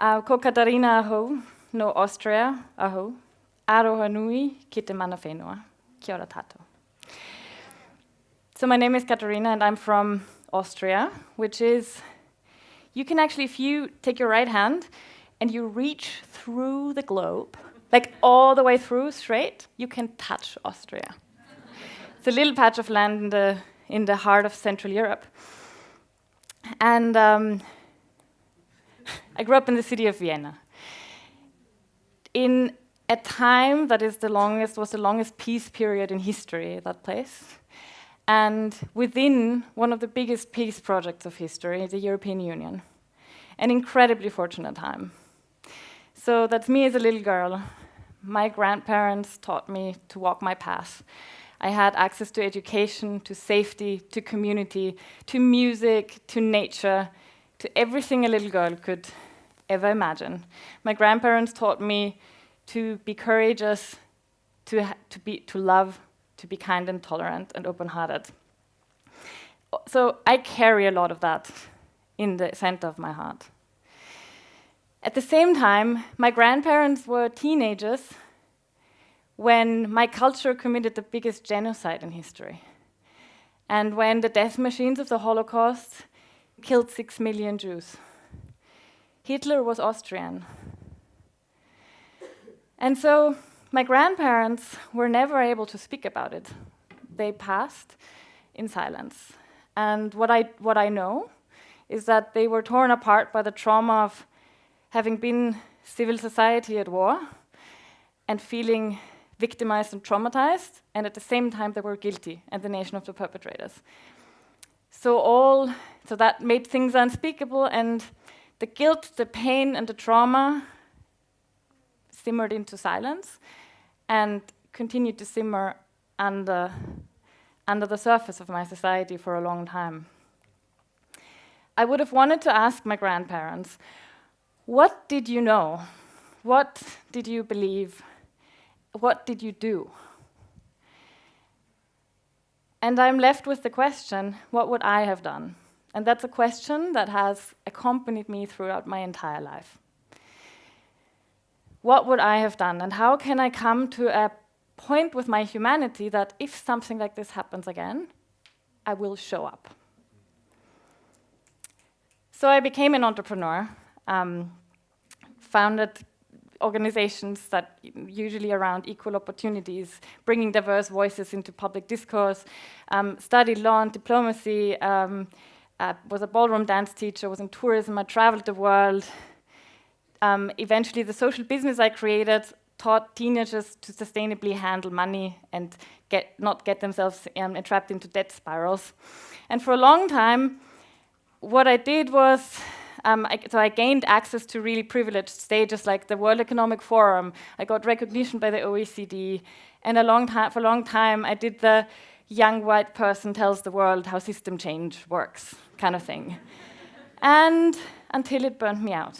Uh, ko Katarina aho, no Austria aho. Aroha nui ki te mana whenua. Kia. So my name is Katarina and I'm from Austria, which is, you can actually, if you take your right hand and you reach through the globe, like all the way through straight, you can touch Austria. it's a little patch of land in the, in the heart of Central Europe. And um, I grew up in the city of Vienna. In a time that is the longest, was the longest peace period in history, that place. And within one of the biggest peace projects of history, the European Union. An incredibly fortunate time. So that's me as a little girl. My grandparents taught me to walk my path. I had access to education, to safety, to community, to music, to nature, to everything a little girl could ever imagine. My grandparents taught me to be courageous, to, to, be, to love, to be kind and tolerant and open-hearted. So I carry a lot of that in the center of my heart. At the same time, my grandparents were teenagers when my culture committed the biggest genocide in history. And when the death machines of the Holocaust killed six million Jews. Hitler was Austrian. And so my grandparents were never able to speak about it. They passed in silence. And what I, what I know is that they were torn apart by the trauma of having been civil society at war and feeling victimized and traumatized, and at the same time they were guilty and the nation of the perpetrators. So all, so that made things unspeakable, and the guilt, the pain, and the trauma simmered into silence and continued to simmer under, under the surface of my society for a long time. I would have wanted to ask my grandparents, what did you know? What did you believe? What did you do? And I'm left with the question, what would I have done? And that's a question that has accompanied me throughout my entire life what would I have done? And how can I come to a point with my humanity that if something like this happens again, I will show up. So I became an entrepreneur, um, founded organizations that usually around equal opportunities, bringing diverse voices into public discourse, um, studied law and diplomacy, um, uh, was a ballroom dance teacher, was in tourism, I traveled the world, um, eventually, the social business I created taught teenagers to sustainably handle money and get, not get themselves um, entrapped into debt spirals. And for a long time, what I did was, um, I, so I gained access to really privileged stages like the World Economic Forum. I got recognition by the OECD. And a long time, for a long time, I did the young white person tells the world how system change works kind of thing. and until it burned me out.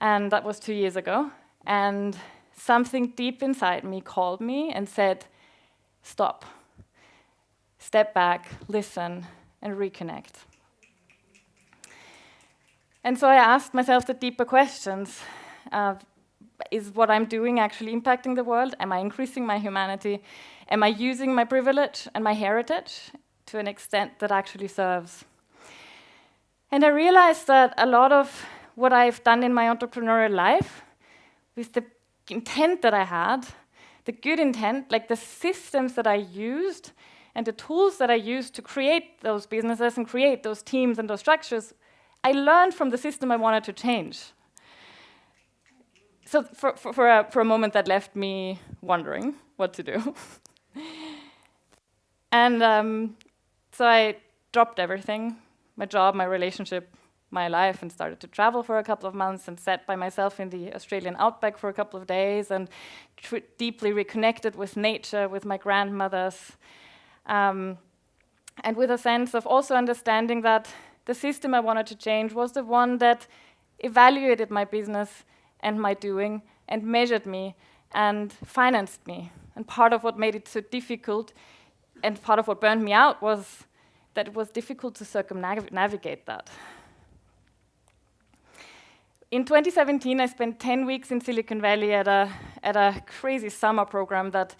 And that was two years ago. And something deep inside me called me and said, stop, step back, listen, and reconnect. And so I asked myself the deeper questions. Uh, is what I'm doing actually impacting the world? Am I increasing my humanity? Am I using my privilege and my heritage to an extent that actually serves? And I realized that a lot of what I've done in my entrepreneurial life with the intent that I had, the good intent, like the systems that I used and the tools that I used to create those businesses and create those teams and those structures, I learned from the system I wanted to change. So for, for, for, a, for a moment that left me wondering what to do. and um, so I dropped everything, my job, my relationship, my life and started to travel for a couple of months and sat by myself in the Australian outback for a couple of days and deeply reconnected with nature, with my grandmothers, um, and with a sense of also understanding that the system I wanted to change was the one that evaluated my business and my doing and measured me and financed me. And part of what made it so difficult and part of what burned me out was that it was difficult to circumnavigate that. In 2017, I spent 10 weeks in Silicon Valley at a, at a crazy summer program that,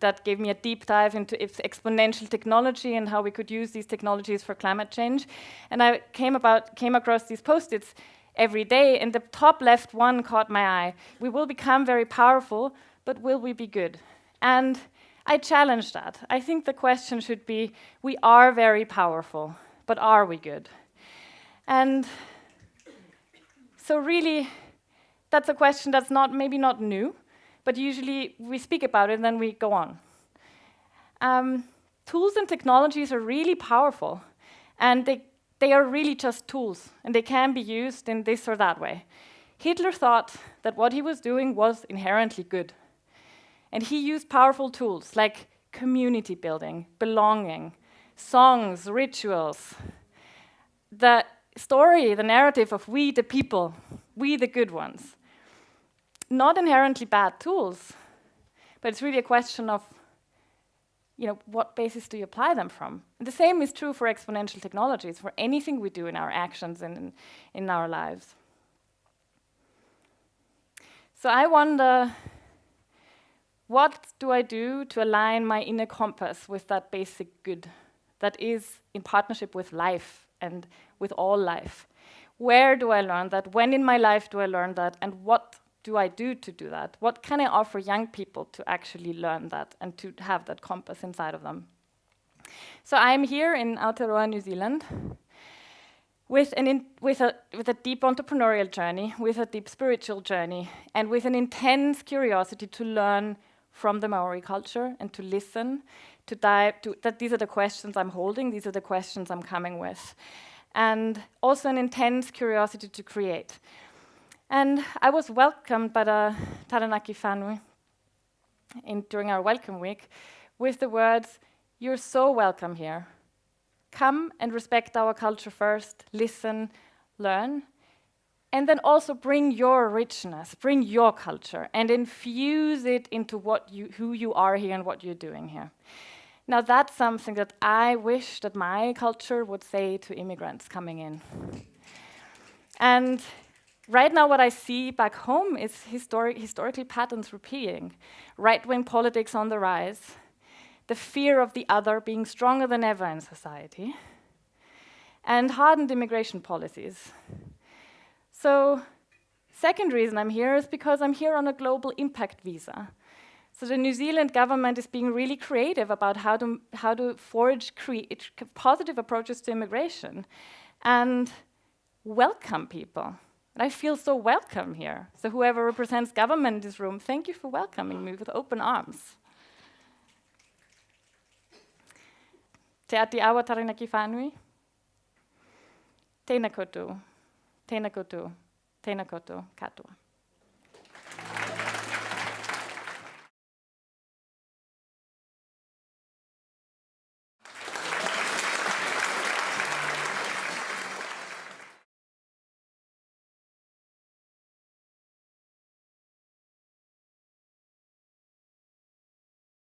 that gave me a deep dive into exponential technology and how we could use these technologies for climate change. And I came, about, came across these post-its every day, and the top left one caught my eye. We will become very powerful, but will we be good? And I challenge that. I think the question should be, we are very powerful, but are we good? And so really, that's a question that's not maybe not new, but usually we speak about it and then we go on. Um, tools and technologies are really powerful, and they, they are really just tools, and they can be used in this or that way. Hitler thought that what he was doing was inherently good. And he used powerful tools like community building, belonging, songs, rituals, the story, the narrative of we the people, we the good ones. Not inherently bad tools, but it's really a question of you know, what basis do you apply them from? The same is true for exponential technologies, for anything we do in our actions and in, in our lives. So I wonder, what do I do to align my inner compass with that basic good that is in partnership with life and with all life. Where do I learn that? When in my life do I learn that? And what do I do to do that? What can I offer young people to actually learn that and to have that compass inside of them? So I'm here in Aotearoa, New Zealand, with, an with, a, with a deep entrepreneurial journey, with a deep spiritual journey, and with an intense curiosity to learn from the Maori culture and to listen to dive to that these are the questions I'm holding, these are the questions I'm coming with. And also an intense curiosity to create. And I was welcomed by the Taranaki whānui in, during our welcome week with the words, you're so welcome here. Come and respect our culture first, listen, learn, and then also bring your richness, bring your culture, and infuse it into what you, who you are here and what you're doing here. Now that's something that I wish that my culture would say to immigrants coming in. And right now what I see back home is historic, historically patterns repeating. Right-wing politics on the rise, the fear of the other being stronger than ever in society, and hardened immigration policies. So second reason I'm here is because I'm here on a global impact visa. So the New Zealand government is being really creative about how to, how to forge positive approaches to immigration and welcome people. And I feel so welcome here. So whoever represents government in this room, thank you for welcoming me with open arms. Te ati awa taranaki whānui. Tēnā koutou, tēnā koutou, tēnā koutou katoa.